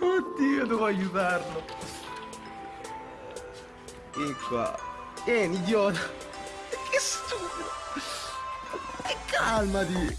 Oddio, devo aiutarlo. E qua. Vieni, idiota. Che stupido. E calmati.